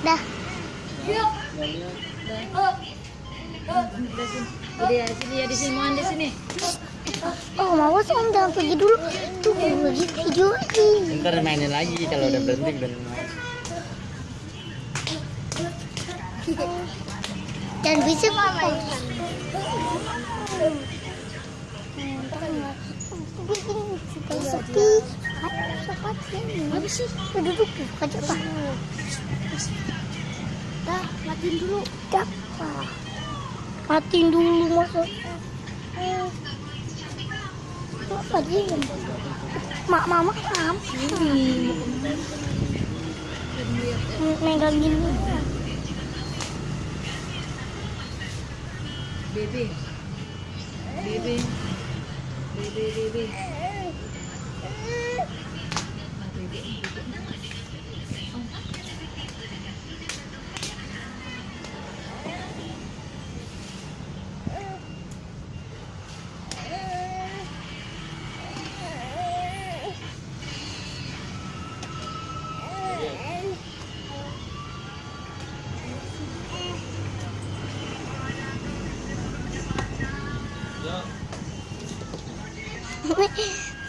Dah. Udah ya, sini ya di sini, mohon di sini. Oh, mau sih om jangan pergi dulu. Tunggu lagi video lagi. Ntar mainin lagi kalau udah berhenti dan Dan bisa mama. Sepi. Apa sih? Duduk aja pak. Dah, matiin dulu. Dah. Matiin dulu masuk. Apa dia? Mak mama kenapa? Megangin Bebe. Bebe. Bebe, bebe. Yeah.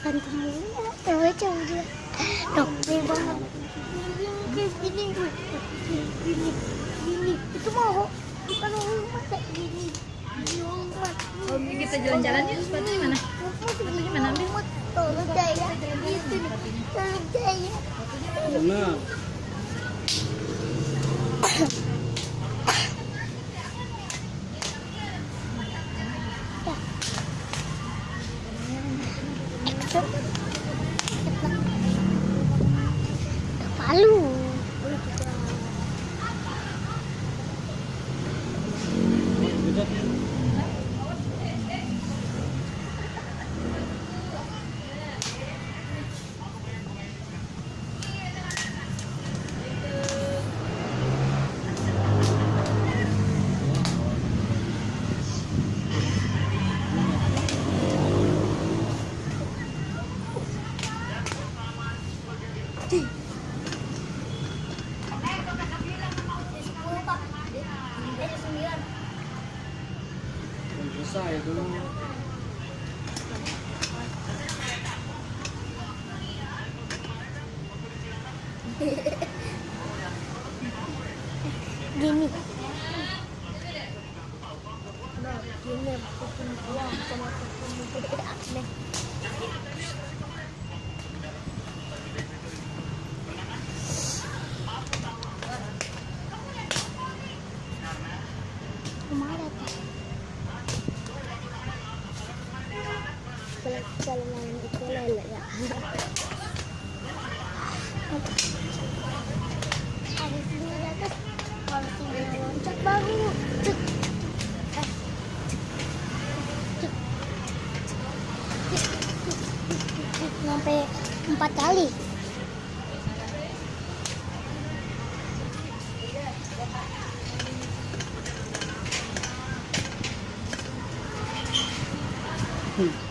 Dok, banget. Gini, gini. Itu mau kita jalan-jalan yuk. Sepatunya mana? Sepatunya mana? Ambil Tolong saya. Alô? Nih. Tolong saya. Nah, Palu. susah ya dulu. Gini. Ke mana Kalau kalau main itu lele ya. Sini ada tuh. Kalau tinggal loncat baru. Cek. Sampai empat kali. Dah.